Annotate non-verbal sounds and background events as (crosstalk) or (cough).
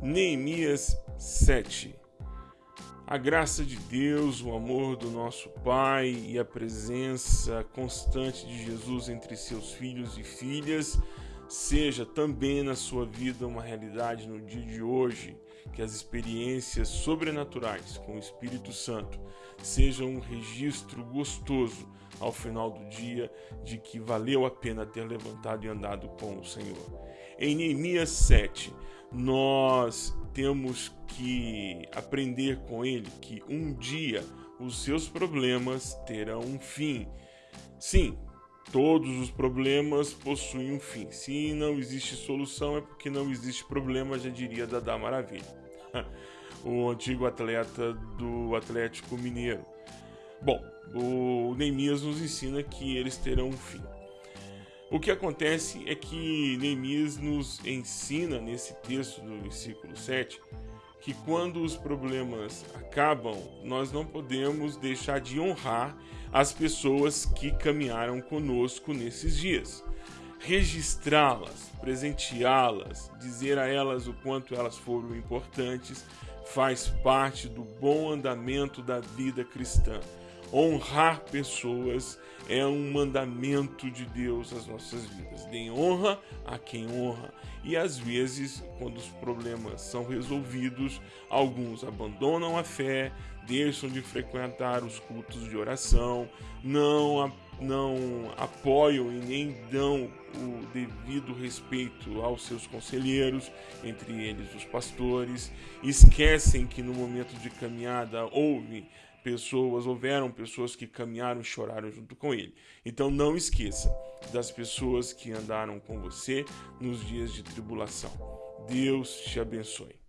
Neemias 7 A graça de Deus, o amor do nosso Pai e a presença constante de Jesus entre seus filhos e filhas seja também na sua vida uma realidade no dia de hoje, que as experiências sobrenaturais com o Espírito Santo sejam um registro gostoso ao final do dia de que valeu a pena ter levantado e andado com o Senhor. Em Neemias 7, nós temos que aprender com ele que um dia os seus problemas terão um fim. Sim, todos os problemas possuem um fim. Se não existe solução, é porque não existe problema, já diria Dada Maravilha, (laughs) o antigo atleta do Atlético Mineiro. Bom, o Neemias nos ensina que eles terão um fim. O que acontece é que Neemias nos ensina nesse texto do versículo 7 que quando os problemas acabam, nós não podemos deixar de honrar as pessoas que caminharam conosco nesses dias. Registrá-las, presenteá-las, dizer a elas o quanto elas foram importantes, faz parte do bom andamento da vida cristã. Honrar pessoas é um mandamento de Deus às nossas vidas. Deem honra a quem honra. E às vezes, quando os problemas são resolvidos, alguns abandonam a fé, deixam de frequentar os cultos de oração, não, não apoiam e nem dão o devido respeito aos seus conselheiros, entre eles os pastores, esquecem que no momento de caminhada houve pessoas, houveram pessoas que caminharam e choraram junto com ele. Então não esqueça das pessoas que andaram com você nos dias de tribulação. Deus te abençoe.